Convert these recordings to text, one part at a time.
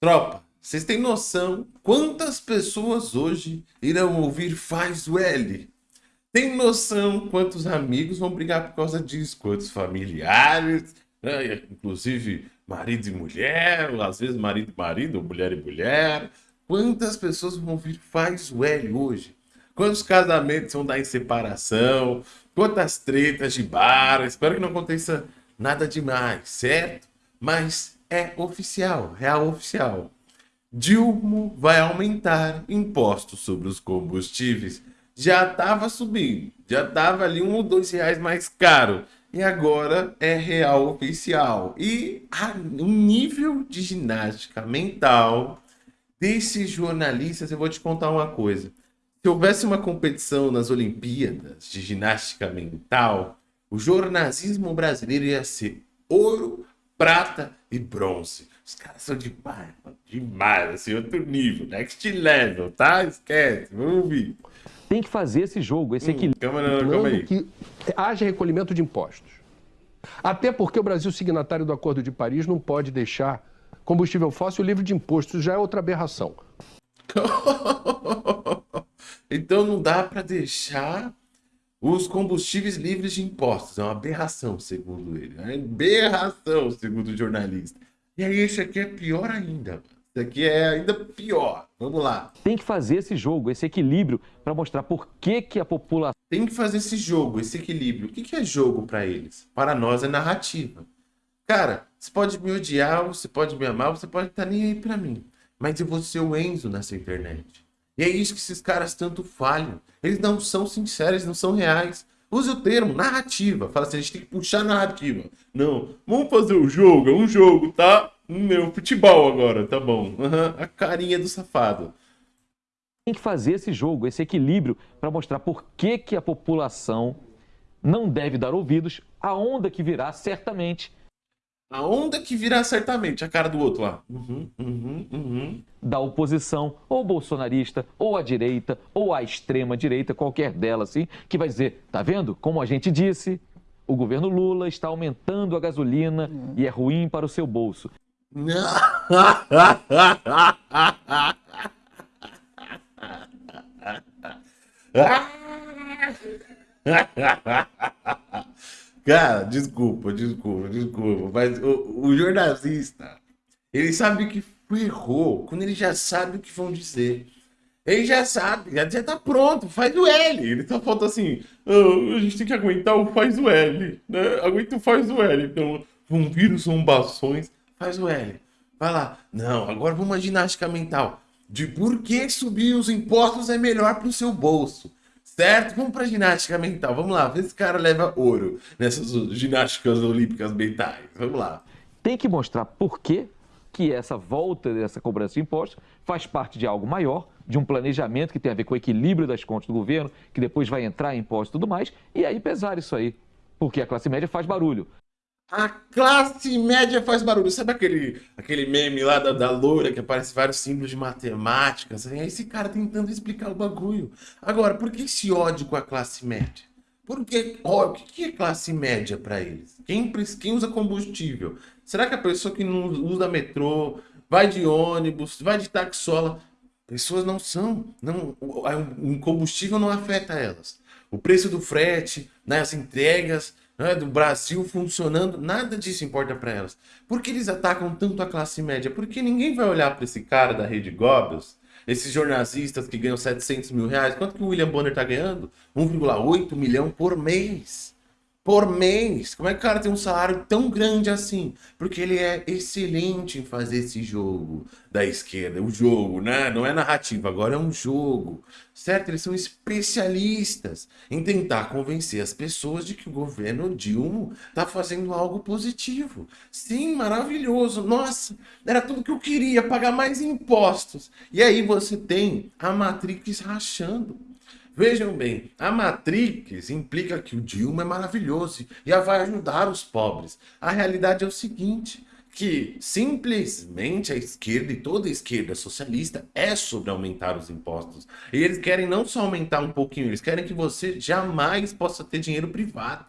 Tropa, vocês têm noção quantas pessoas hoje irão ouvir Faz o L? Tem noção quantos amigos vão brigar por causa disso? Quantos familiares, né? inclusive marido e mulher, às vezes marido e marido, mulher e mulher. Quantas pessoas vão ouvir Faz o L hoje? Quantos casamentos vão dar em separação? Quantas tretas de bar? Espero que não aconteça nada demais, certo? Mas é oficial, real oficial. Dilma vai aumentar impostos sobre os combustíveis. Já estava subindo, já estava ali um ou dois reais mais caro. E agora é real oficial. E o nível de ginástica mental desses jornalistas, eu vou te contar uma coisa. Se houvesse uma competição nas Olimpíadas de ginástica mental, o jornalismo brasileiro ia ser ouro, prata e bronze. Os caras são demais, mano, demais, assim, outro nível, next level, tá? Esquece, vamos ouvir. Tem que fazer esse jogo, esse hum, equilíbrio. Calma, não, calma aí. Que haja recolhimento de impostos. Até porque o Brasil, signatário do Acordo de Paris, não pode deixar combustível fóssil livre de impostos. Já é outra aberração. então não dá para deixar os combustíveis livres de impostos. É uma aberração, segundo ele. É uma aberração, segundo o jornalista. E aí, esse aqui é pior ainda. Esse aqui é ainda pior. Vamos lá. Tem que fazer esse jogo, esse equilíbrio, para mostrar por que, que a população... Tem que fazer esse jogo, esse equilíbrio. O que, que é jogo para eles? Para nós é narrativa. Cara, você pode me odiar, você pode me amar, você pode estar nem aí para mim. Mas eu vou ser o Enzo nessa internet. E é isso que esses caras tanto falham. Eles não são sinceros, não são reais. Use o termo narrativa. Fala assim, a gente tem que puxar narrativa. Não, vamos fazer o jogo, é um jogo, tá? Meu, futebol agora, tá bom. Uhum, a carinha do safado. Tem que fazer esse jogo, esse equilíbrio, para mostrar por que, que a população não deve dar ouvidos à onda que virá certamente a onda que virá certamente a cara do outro lá. Uhum, uhum, uhum. Da oposição, ou bolsonarista, ou à direita, ou à extrema direita, qualquer delas, assim, que vai dizer: tá vendo? Como a gente disse, o governo Lula está aumentando a gasolina e é ruim para o seu bolso. Cara, desculpa, desculpa, desculpa. Mas o, o jornalista, ele sabe que errou quando ele já sabe o que vão dizer. Ele já sabe, já, tá pronto, faz o L. Ele só falta assim, oh, a gente tem que aguentar o faz o L, né? Aguenta o faz o L. Então, vão vir os zombações, faz o L. Vai lá. Não, agora vamos uma ginástica mental. De por que subir os impostos é melhor para o seu bolso. Certo? Vamos para ginástica mental. Vamos lá, ver se esse cara leva ouro nessas ginásticas olímpicas mentais. Vamos lá. Tem que mostrar por que, que essa volta dessa cobrança de impostos faz parte de algo maior, de um planejamento que tem a ver com o equilíbrio das contas do governo, que depois vai entrar em impostos e tudo mais, e aí pesar isso aí. Porque a classe média faz barulho. A classe média faz barulho. Sabe aquele, aquele meme lá da, da loura que aparece vários símbolos de matemática? Assim? Esse cara tentando explicar o bagulho. Agora, por que esse ódio com a classe média? Por que, ó, o que é classe média para eles? Quem, quem usa combustível? Será que a pessoa que não usa metrô, vai de ônibus, vai de taxola, pessoas não são, não, o combustível não afeta elas. O preço do frete, né, as entregas, né, do Brasil funcionando, nada disso importa para elas. Por que eles atacam tanto a classe média? Porque ninguém vai olhar para esse cara da Rede Goebbels, esses jornalistas que ganham 700 mil reais. Quanto que o William Bonner está ganhando? 1,8 milhão por mês por mês. Como é que o cara tem um salário tão grande assim? Porque ele é excelente em fazer esse jogo da esquerda. O jogo, né? Não é narrativa, agora é um jogo. Certo? Eles são especialistas em tentar convencer as pessoas de que o governo Dilma tá fazendo algo positivo. Sim, maravilhoso. Nossa, era tudo que eu queria, pagar mais impostos. E aí você tem a Matrix rachando. Vejam bem, a Matrix implica que o Dilma é maravilhoso e vai ajudar os pobres. A realidade é o seguinte, que simplesmente a esquerda e toda a esquerda socialista é sobre aumentar os impostos. E eles querem não só aumentar um pouquinho, eles querem que você jamais possa ter dinheiro privado.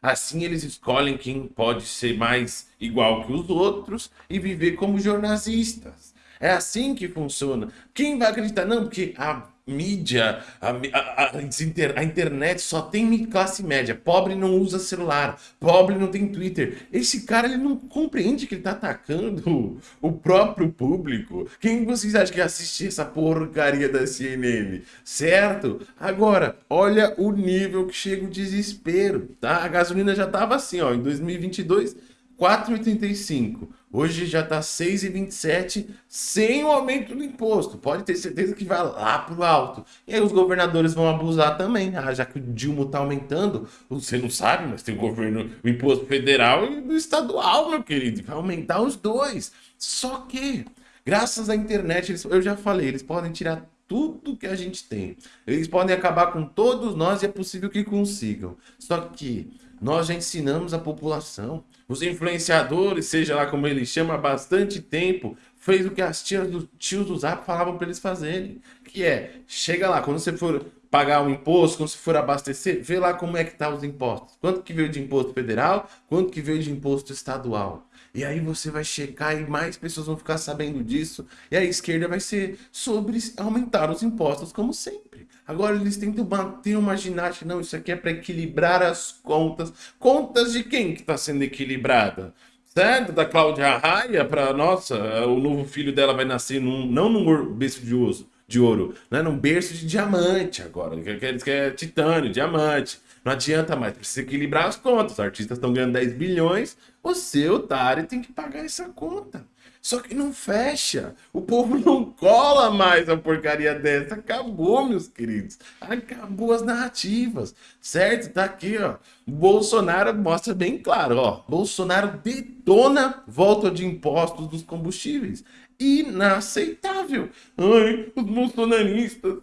Assim eles escolhem quem pode ser mais igual que os outros e viver como jornalistas. É assim que funciona. Quem vai acreditar? Não, porque a mídia, a, a, a, internet só tem classe média. Pobre não usa celular, pobre não tem Twitter. Esse cara ele não compreende que ele tá atacando o próprio público. Quem vocês acham que assiste essa porcaria da CNN? Certo? Agora, olha o nível que chega o desespero, tá? A gasolina já tava assim, ó, em 2022, 4,85. Hoje já está 6,27 sem o aumento do imposto. Pode ter certeza que vai lá para o alto. E aí os governadores vão abusar também. Ah, já que o Dilma está aumentando, você não sabe, mas tem o governo, o imposto federal e o estadual, meu querido. Vai aumentar os dois. Só que, graças à internet, eles, eu já falei, eles podem tirar tudo que a gente tem. Eles podem acabar com todos nós e é possível que consigam. Só que nós já ensinamos a população. Os influenciadores, seja lá como eles chamam, há bastante tempo, fez o que as tias tios do Zap falavam para eles fazerem. Que é, chega lá, quando você for pagar um imposto, quando você for abastecer, vê lá como é que tá os impostos. Quanto que veio de imposto federal, quanto que veio de imposto estadual. E aí você vai checar e mais pessoas vão ficar sabendo disso. E a esquerda vai ser sobre aumentar os impostos, como sempre. Agora eles tentam manter uma ginástica. Não, isso aqui é para equilibrar as contas. Contas de quem que está sendo equilibrada? Certo? Da Cláudia Raia para nossa, o novo filho dela vai nascer num, não num berço de ouro, de ouro, né? num berço de diamante agora. Eles querem titânio, diamante. Não adianta mais, precisa equilibrar as contas. Os artistas estão ganhando 10 bilhões, você, otário, tem que pagar essa conta. Só que não fecha. O povo não cola mais a porcaria dessa. Acabou, meus queridos. Acabou as narrativas. Certo? Tá aqui, ó. Bolsonaro mostra bem claro, ó. Bolsonaro detona volta de impostos dos combustíveis. Inaceitável. Ai, os bolsonaristas,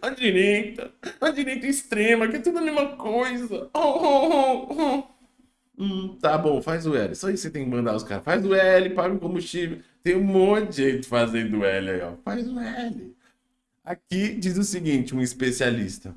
a direita, a direita extrema, que é tudo a mesma coisa. Oh, oh, oh, oh. Hum, tá bom, faz o L. Só isso você tem que mandar os caras. Faz o L, paga o combustível. Tem um monte de gente fazendo L aí, ó. Faz o L. Aqui diz o seguinte, um especialista.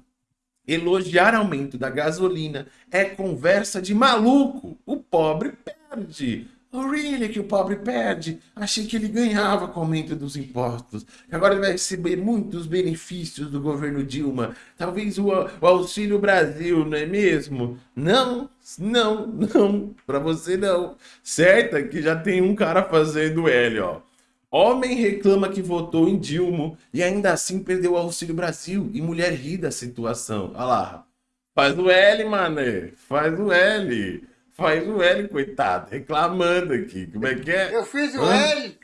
Elogiar aumento da gasolina é conversa de maluco. O pobre perde. Really que o pobre perde? Achei que ele ganhava com o aumento dos impostos. Agora ele vai receber muitos benefícios do governo Dilma. Talvez o, o Auxílio Brasil, não é mesmo? Não, não, não. Para você não. Certo? Que já tem um cara fazendo L, ó. Homem reclama que votou em Dilma e ainda assim perdeu o Auxílio Brasil. E mulher ri da situação. Olha lá. Faz o L, mané. Faz o L. Faz o L, coitado, reclamando aqui. Como é que é? Eu fiz o Hã? L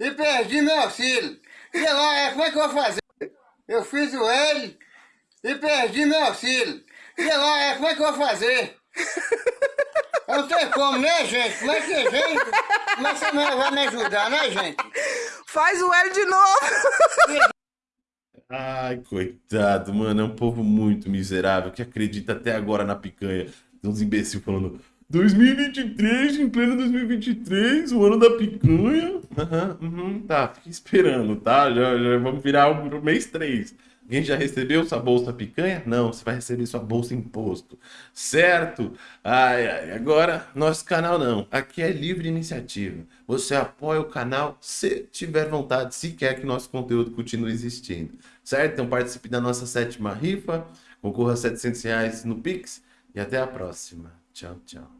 e perdi meu auxílio. E agora, como é que eu vou fazer? Eu fiz o L e perdi meu auxílio. E agora, como é que eu vou fazer? Não tem como, né, gente? Como é que a gente... Como é que você vai me ajudar, né, gente? Faz o L de novo. Ai, coitado, mano. É um povo muito miserável que acredita até agora na picanha. Tem uns imbecil falando 2023, em pleno 2023, o ano da picanha. Uhum, uhum, tá, fique esperando, tá? Já, já vamos virar o mês 3. Alguém já recebeu sua bolsa picanha? Não, você vai receber sua bolsa imposto. Certo? Ai, ai, agora, nosso canal não. Aqui é livre iniciativa. Você apoia o canal se tiver vontade, se quer que nosso conteúdo continue existindo. Certo? Então participe da nossa sétima rifa, concorra a 700 reais no Pix e até a próxima. Tchau, tchau.